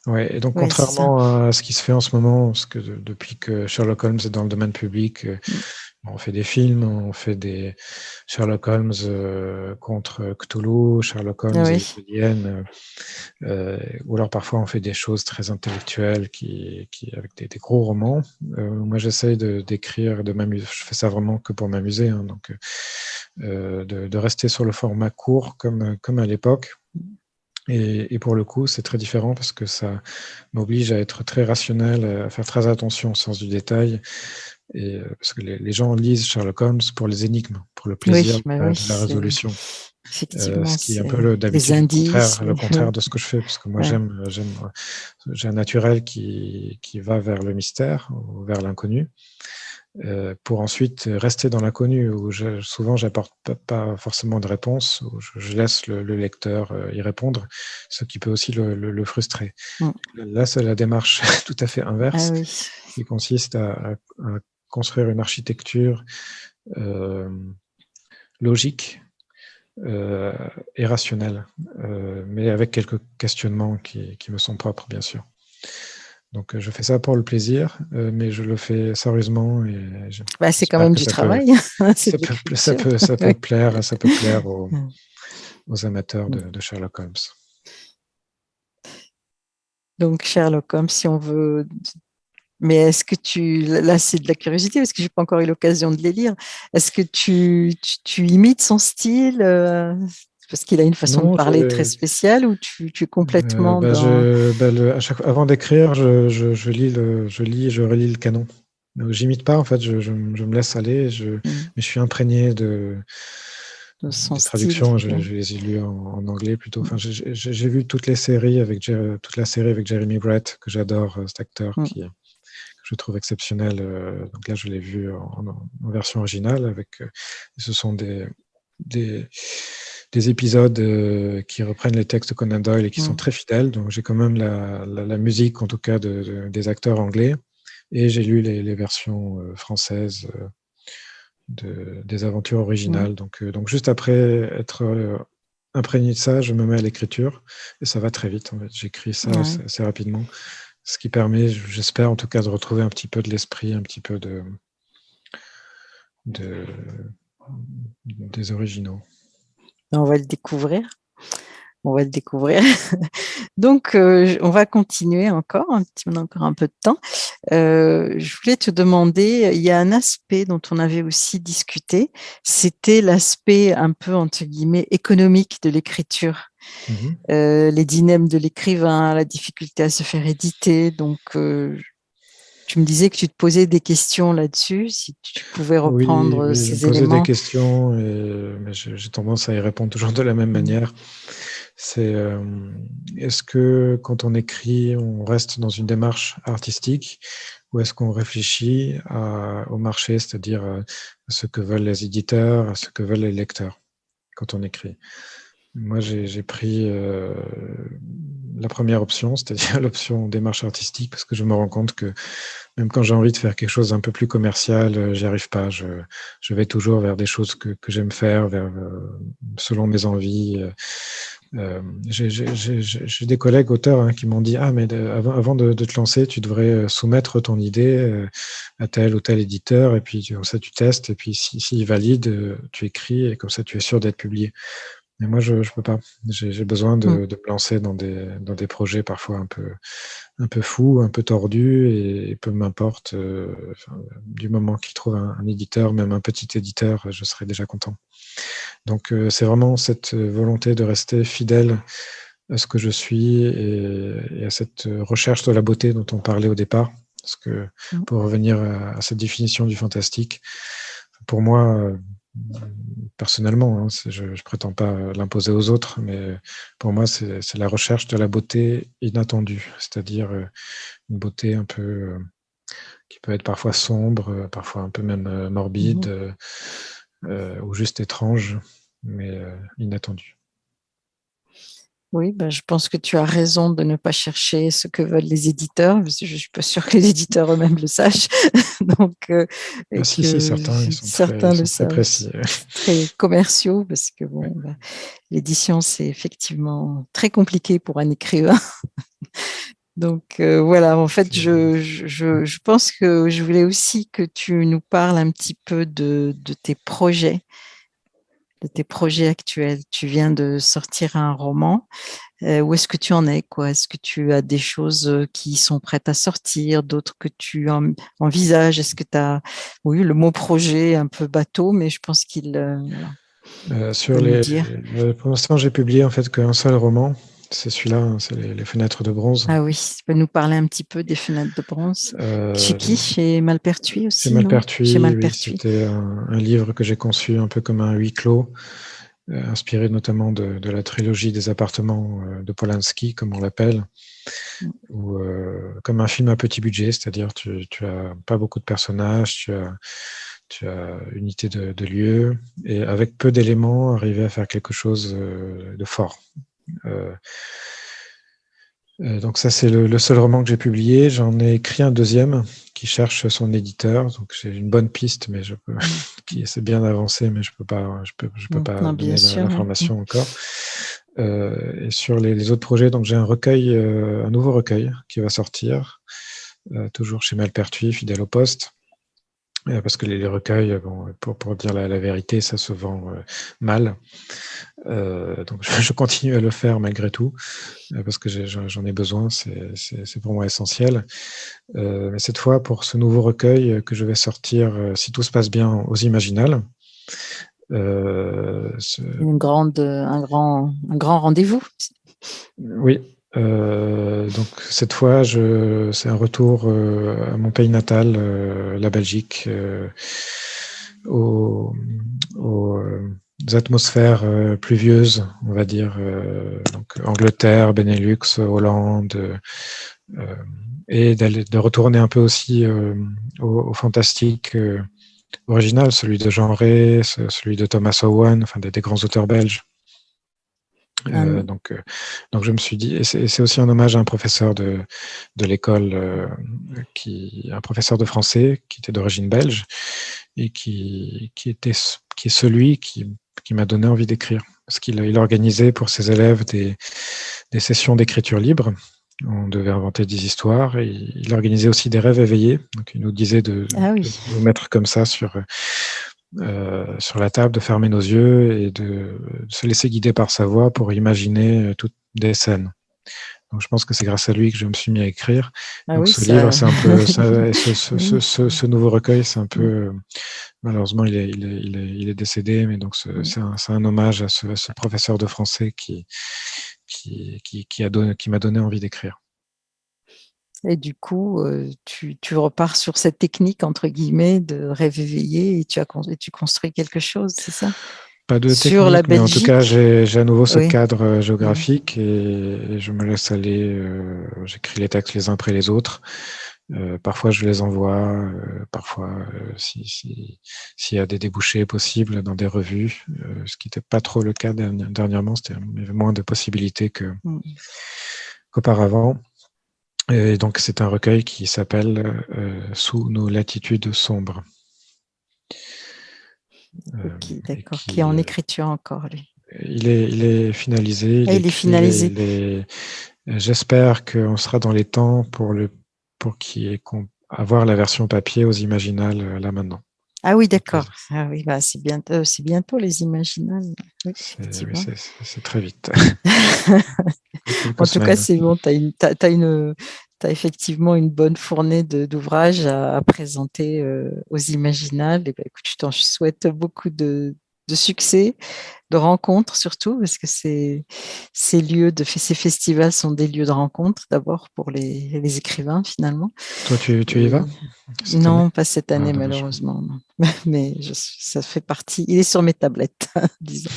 Oui, et donc contrairement à ce qui se fait en ce moment, parce que depuis que Sherlock Holmes est dans le domaine public, euh, mm. On fait des films, on fait des Sherlock Holmes euh, contre Cthulhu, Sherlock Holmes et euh, ou alors parfois on fait des choses très intellectuelles qui, qui avec des, gros romans. moi, j'essaye d'écrire, de m'amuser. Je fais ça vraiment que pour m'amuser, hein, donc euh, de, rester sur le format court comme, comme à l'époque. Et, pour le coup, c'est très différent parce que ça m'oblige à être très rationnel, à faire très attention au sens du détail. Et, euh, parce que les, gens lisent Sherlock Holmes pour les énigmes, pour le plaisir bah de la résolution. Euh, ce qui est un peu le, contraire, le contraire de ce que je fais, parce que moi j'aime, j'ai un naturel qui, qui va vers le mystère, ou vers l'inconnu. Euh, pour ensuite rester dans l'inconnu, où je, souvent j'apporte pas, forcément de réponse, où je, laisse le, lecteur euh, y répondre, ce qui peut aussi le, frustrer. Mm. Là, c'est la démarche tout à fait inverse, ah qui consiste à, construire une architecture euh, logique et rationnelle, mais avec quelques questionnements qui, qui me sont propres, bien sûr. Donc, euh, je fais ça pour le plaisir, euh, mais je le fais sérieusement. Et bah, c'est quand même du travail. ça, peut, ça, peut, ça, peut, plaire, ça peut plaire aux, amateurs de, de, Sherlock Holmes. Donc, Sherlock Holmes, si on veut. Mais est-ce que tu. Là, c'est de la curiosité, parce que je n'ai pas encore eu l'occasion de les lire. Est-ce que tu, tu, tu, imites son style euh, parce qu'il a une façon de parler très spéciale ou tu, es complètement euh, bah, je, bah, à chaque, Avant d'écrire, je, je, lis le, je lis et je relis le canon. J'imite pas, en fait, je, me laisse aller, je, mmh. mais je suis imprégné de, de traductions. Je, les ai lues en, anglais plutôt. Enfin, j'ai vu toutes les séries avec toute la série avec Jeremy Brett que j'adore, euh, cet acteur mmh. qui je trouve exceptionnel. donc là, je l'ai vu en, version originale. Avec, ce sont des, des, des épisodes qui reprennent les textes de Conan Doyle et qui sont mm. très fidèles. Donc j'ai quand même la, la, musique, en tout cas, de, des acteurs anglais. Et j'ai lu les, les versions françaises de, des aventures originales. Donc, donc juste après être imprégné de ça, je me mets à l'écriture et ça va très vite. En fait. J'écris ça assez, rapidement, ce qui permet, j'espère en tout cas, de retrouver un petit peu de l'esprit, un petit peu de, de, des originaux. On va le découvrir on va le découvrir. Donc, euh, on va continuer encore, un petit, on a encore un peu de temps. Euh, je voulais te demander, il y a un aspect dont on avait aussi discuté, c'était l'aspect un peu, entre guillemets, économique de l'écriture. Mmh euh, les dilemmes de l'écrivain, la difficulté à se faire éditer. Donc, tu me disais que tu te posais des questions là-dessus, si tu pouvais reprendre ces je me posais des questions, mais j'ai tendance à y répondre toujours de la même mmh. manière. C'est euh, est-ce que quand on écrit, on reste dans une démarche artistique ou est-ce qu'on réfléchit au marché, c'est-à-dire à ce que veulent les éditeurs, à ce que veulent les lecteurs quand on écrit? Moi, j'ai pris euh, la première option, c'est-à-dire l'option démarche artistique, parce que je me rends compte que même quand j'ai envie de faire quelque chose d'un peu plus commercial, euh, j'y arrive pas. Je, vais toujours vers des choses que, j'aime faire, vers, selon mes envies. Euh, j'ai des collègues auteurs hein, qui m'ont dit Ah, mais avant, de, te lancer, tu devrais euh, soumettre ton idée euh, à tel ou tel éditeur, et puis comme ça, tu testes, et puis s'il si, valide, tu écris, et comme ça, tu es sûr d'être publié. Mais moi, je ne peux pas. J'ai besoin de, mmh. de, me lancer dans des, dans des projets parfois un peu, un peu fous, un peu tordus, et, peu m'importe, du moment qu'il trouve un, un, éditeur, même un petit éditeur, je serai déjà content. Donc euh, c'est vraiment cette euh, volonté de rester fidèle à ce que je suis et, à cette recherche de la beauté dont on parlait au départ. Parce que mmh. pour revenir à, cette définition du fantastique, pour moi, euh, personnellement, hein, je ne prétends pas l'imposer aux autres, mais pour moi, c'est la recherche de la beauté inattendue, c'est-à-dire une beauté un peu qui peut être parfois sombre, parfois un peu même morbide. Mmh euh, ou juste étrange, mais euh, inattendu. Oui, ben, je pense que tu as raison de ne pas chercher ce que veulent les éditeurs, parce que je ne suis pas sûre que les éditeurs eux-mêmes le sachent. Donc, euh, ah, si, si, certains, ils sont certains très, le savent, précis. Très commerciaux, parce que bon, ben, l'édition, c'est effectivement très compliqué pour un écrivain. Donc euh, voilà, en fait, je, je, je, pense que je voulais aussi que tu nous parles un petit peu de, de tes projets, de tes projets actuels? Tu viens de sortir un roman. Euh, où est-ce que tu en es quoi? Est-ce que tu as des choses euh, qui sont prêtes à sortir, d'autres que tu envisages? Est-ce que tu as, oui, le mot projet un peu bateau, mais je pense qu'il. Euh, sur les, pour l'instant, j'ai publié en fait qu'un seul roman c'est celui-là, hein, c'est les, fenêtres de bronze. Ah oui, tu peux nous parler un petit peu des fenêtres de bronze. Euh, chez qui? Chez Malpertuis aussi Chez Malpertuis, oui, c'était un, livre que j'ai conçu un peu comme un huis clos, euh, inspiré notamment de, la trilogie des appartements euh, de Polanski, comme on l'appelle, mm. ou comme un film à petit budget, c'est-à-dire tu, tu as pas beaucoup de personnages, tu as tu as unité de, de lieu, et avec peu d'éléments, arriver à faire quelque chose de fort. Euh, euh, donc ça, c'est le, seul roman que j'ai publié. J'en ai écrit un deuxième qui cherche son éditeur. Donc j'ai une bonne piste, mais je peux, qui essaie bien d'avancer, mais je peux pas, je peux, je peux pas donner l'information encore. Euh, et sur les, autres projets, donc j'ai un recueil, un nouveau recueil qui va sortir, toujours chez Malpertuis, fidèle au poste. Parce que les, recueils, bon, pour, pour dire la, vérité, ça se vend mal. Euh, donc je, continue à le faire malgré tout, euh, parce que j'en ai, besoin, c'est pour moi essentiel. Euh, mais cette fois, pour ce nouveau recueil que je vais sortir, si tout se passe bien, aux Imaginales. Une grande, un grand, un grand rendez-vous. Oui, donc cette fois, c'est un retour à mon pays natal, la Belgique, au, au atmosphères euh, pluvieuses, on va dire, euh, donc Angleterre, Benelux, Hollande, euh, et de retourner un peu aussi au, fantastique original, celui de Jean Rey, celui de Thomas Owen, enfin des, grands auteurs belges. Ah donc, donc je me suis dit, et c'est aussi un hommage à un professeur de, de l'école, qui, un professeur de français qui était d'origine belge et qui, qui, était, qui est celui qui, qui m'a donné envie d'écrire. Parce qu'il il organisait pour ses élèves des, des sessions d'écriture libre. On devait inventer des histoires. Et il organisait aussi des rêves éveillés. Donc il nous disait de, ah nous mettre comme ça sur, euh, sur la table, de fermer nos yeux et de, se laisser guider par sa voix pour imaginer toutes des scènes. Donc, je pense que c'est grâce à lui que je me suis mis à écrire. Ah Donc, ce livre, c'est un peu, ce, ce, ce, nouveau recueil, c'est un peu, malheureusement, il est, il est, il est, il est décédé, mais donc c'est un, un, hommage à ce, professeur de français qui, qui, qui, qui a donné, qui m'a donné envie d'écrire. Et du coup, euh, tu, tu, repars sur cette technique, entre guillemets, de rêve éveillé et tu, as, et tu construis quelque chose, c'est ça? Pas de technique, la mais en tout cas, j'ai à nouveau ce cadre euh, géographique et, je me laisse aller. Euh, j'écris les textes les uns après les autres. Euh, parfois, je les envoie. parfois, s'il si, y a des débouchés possibles dans des revues, ce qui n'était pas trop le cas dernièrement, c'était moins de possibilités mm. qu'auparavant. Et donc, c'est un recueil qui s'appelle Sous nos latitudes sombres. Euh, d'accord, qui, est en écriture encore, lui. Il est, il est finalisé. Il, ah, est finalisé. J'espère qu'on sera dans les temps pour, le, pour avoir la version papier aux Imaginales euh, là maintenant. Ah oui, d'accord. Ah oui, bah, c'est bientôt, bientôt les Imaginales. c'est très vite. en tout cas, c'est bon, tu as, as, une, tu as effectivement une bonne fournée d'ouvrages à, présenter euh, aux Imaginales. Et ben, écoute, je t'en souhaite beaucoup de, succès, de rencontres surtout, parce que ces, ces lieux, de, ces festivals sont des lieux de rencontre d'abord pour les, écrivains finalement. Toi, tu, y vas Non, pas cette année ah, malheureusement. Mais ça fait partie, il est sur mes tablettes, disons.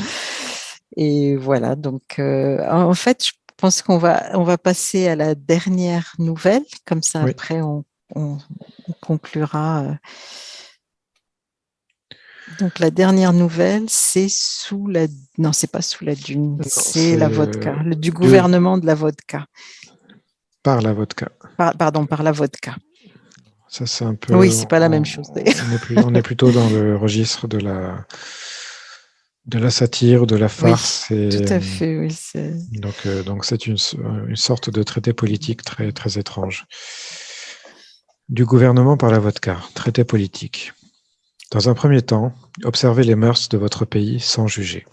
Et voilà, donc euh, en fait, je pense qu'on va, on va passer à la dernière nouvelle, comme ça après on, conclura. Euh. Donc la dernière nouvelle, c'est sous la, non c'est pas sous la dune, c'est la vodka, le, du gouvernement de la vodka. Par la vodka. pardon, par la vodka. Ça c'est un peu. Oui, c'est pas la même chose. on est plutôt dans le registre de la de la satire, de la farce. et, tout à fait, oui. Donc, euh, donc c'est une, une, sorte de traité politique très, très étrange. Du gouvernement par la vodka, traité politique. Dans un premier temps, observez les mœurs de votre pays sans juger.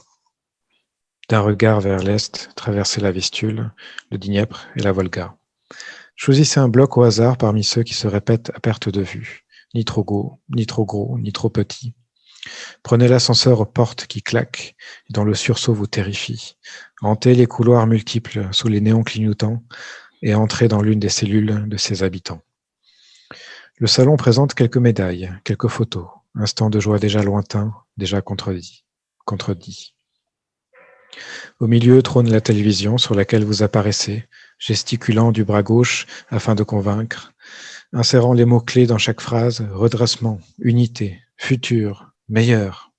D'un regard vers l'est, traversez la Vistule, le Dniepr et la Volga. Choisissez un bloc au hasard parmi ceux qui se répètent à perte de vue, ni trop gros, ni trop gros, ni trop petits, Prenez l'ascenseur aux portes qui claquent et dont le sursaut vous terrifie. Hantez les couloirs multiples sous les néons clignotants et entrez dans l'une des cellules de ses habitants. Le salon présente quelques médailles, quelques photos, instants de joie déjà lointains, déjà contredits. contredits. Au milieu trône la télévision sur laquelle vous apparaissez, gesticulant du bras gauche afin de convaincre, insérant les mots-clés dans chaque phrase, redressement, unité, futur, meilleur.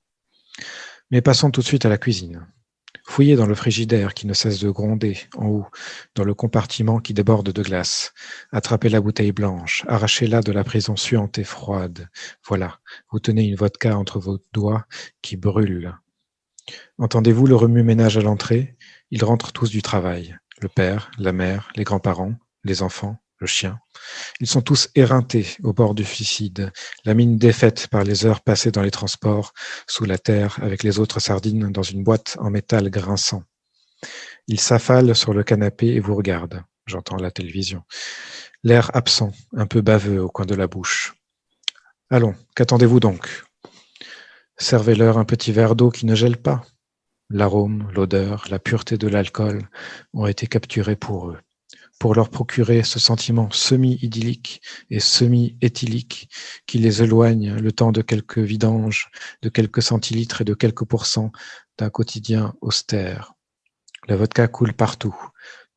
Mais passons tout de suite à la cuisine. Fouillez dans le frigidaire qui ne cesse de gronder en haut, dans le compartiment qui déborde de glace. Attrapez la bouteille blanche, arrachez-la de la prison suante et froide. Voilà, vous tenez une vodka entre vos doigts qui brûle. Entendez-vous le remue-ménage à l'entrée? Ils rentrent tous du travail. Le père, la mère, les grands-parents, les enfants, le chien. Ils sont tous éreintés au bord du suicide, la mine défaite par les heures passées dans les transports, sous la terre, avec les autres sardines dans une boîte en métal grinçant. Ils s'affalent sur le canapé et vous regardent. J'entends la télévision. L'air absent, un peu baveux au coin de la bouche. Allons, qu'attendez-vous donc? Servez-leur un petit verre d'eau qui ne gèle pas. L'arôme, l'odeur, la pureté de l'alcool ont été capturés pour eux pour leur procurer ce sentiment semi-idyllique et semi-éthylique qui les éloigne le temps de quelques vidanges, de quelques centilitres et de quelques pourcents d'un quotidien austère. La vodka coule partout,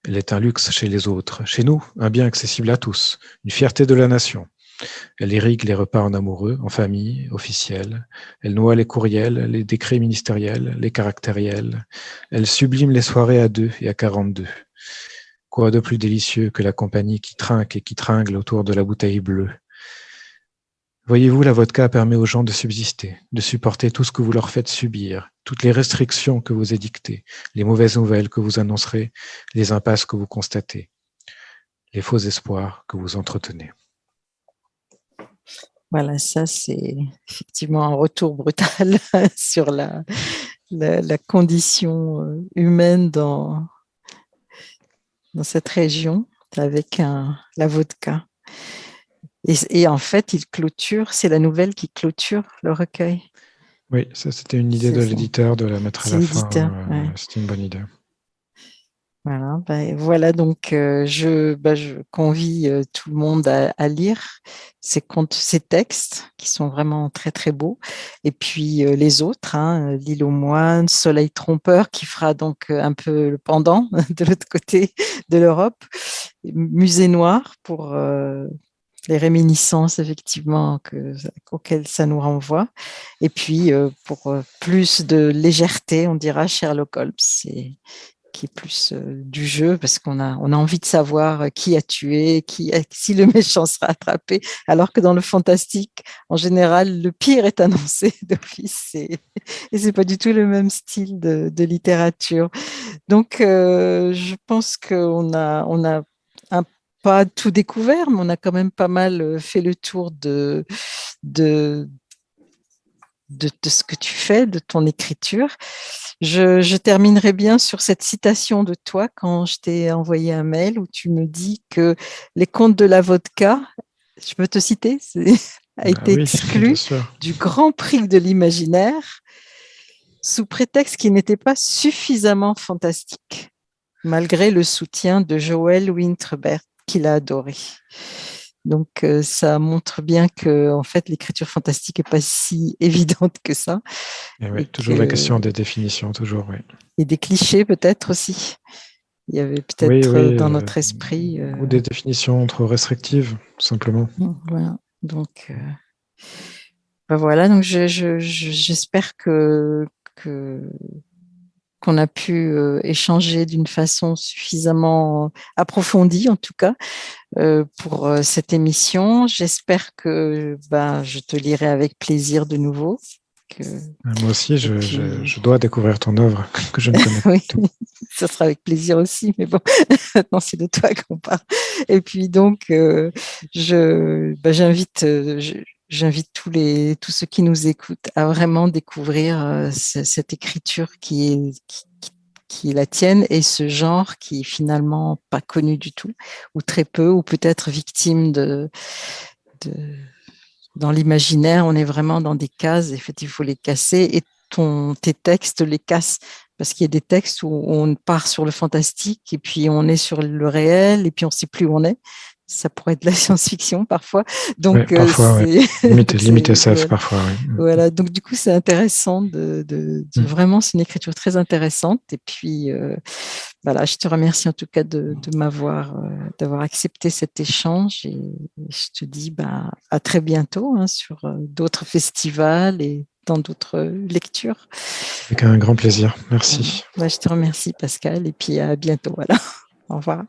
Elle est un luxe chez les autres. Chez nous, un bien accessible à tous, une fierté de la nation. Elle irrigue les repas en amoureux, en famille, officiels. Elle noie les courriels, les décrets ministériels, les caractériels. Elle sublime les soirées à deux et à quarante-deux. Quoi de plus délicieux que la compagnie qui trinque et qui tringle autour de la bouteille bleue? Voyez-vous, la vodka permet aux gens de subsister, de supporter tout ce que vous leur faites subir, toutes les restrictions que vous édictez, les mauvaises nouvelles que vous annoncerez, les impasses que vous constatez, les faux espoirs que vous entretenez. Voilà, ça c'est effectivement un retour brutal sur la, condition euh, humaine dans, dans cette région avec un, la vodka. Et, en fait, il clôture, c'est la nouvelle qui clôture le recueil. Oui, ça c'était une idée de l'éditeur de la mettre à la fin. Euh, c'était une bonne idée. Voilà, ben, voilà donc euh, je, ben, je, convie euh, tout le monde à, lire ces contes, ces textes qui sont vraiment très très beaux. Et puis euh, les autres, hein, L'île aux moines, Soleil trompeur, qui fera donc un peu le pendant de l'autre côté de l'Europe, Musée noir pour les réminiscences effectivement que, auxquelles ça nous renvoie. Et puis pour plus de légèreté, on dira Sherlock Holmes qui est plus euh, du jeu, parce qu'on a, on a envie de savoir euh, qui a tué, qui si le méchant sera attrapé, alors que dans le fantastique, en général, le pire est annoncé d'office, et, et c'est pas du tout le même style de, littérature. Donc, euh, je pense qu'on a, on a un, pas tout découvert, mais on a quand même pas mal fait le tour de, de, de ce que tu fais, de ton écriture. Je, terminerai bien sur cette citation de toi quand je t'ai envoyé un mail où tu me dis que les contes de la vodka, je peux te citer, a bah été exclu du Grand Prix de l'imaginaire sous prétexte qu'il n'était pas suffisamment fantastique, malgré le soutien de Joël Winterbert, qu'il a adoré. Donc, euh, ça montre bien que, en fait, l'écriture fantastique n'est pas si évidente que ça. Et toujours la question des définitions, toujours, oui. Et des clichés, peut-être aussi. Il y avait peut-être euh, dans notre esprit. Euh, ou des définitions trop restrictives, simplement. Mmh, voilà. Donc, ben voilà. Donc, j'espère que, que qu'on a pu échanger d'une façon suffisamment approfondie, en tout cas, pour cette émission. J'espère que ben, je te lirai avec plaisir de nouveau. Moi aussi, je, dois découvrir ton œuvre que je ne connais pas. oui, ça sera avec plaisir aussi, mais bon, maintenant c'est de toi qu'on parle. Et puis donc, je, ben, j'invite, tous les tous ceux qui nous écoutent à vraiment découvrir euh, cette écriture qui est qui, la tienne et ce genre qui est finalement pas connu du tout ou très peu ou peut-être victime de, dans l'imaginaire on est vraiment dans des cases et il faut les casser et ton tes textes les cassent parce qu'il y a des textes où on part sur le fantastique et puis on est sur le réel et puis on sait plus où on est ça pourrait être de la science-fiction parfois. Donc, euh, parfois, limite, SF parfois. Voilà, donc du coup, c'est intéressant de, mm. vraiment, c'est une écriture très intéressante. Et puis, euh, voilà, je te remercie en tout cas de, m'avoir, euh, d'avoir accepté cet échange et je te dis bah, à très bientôt hein, sur d'autres festivals et dans d'autres lectures. Avec un grand plaisir. Merci. Bah, je te remercie, Pascal, et puis à bientôt. Voilà. Au revoir.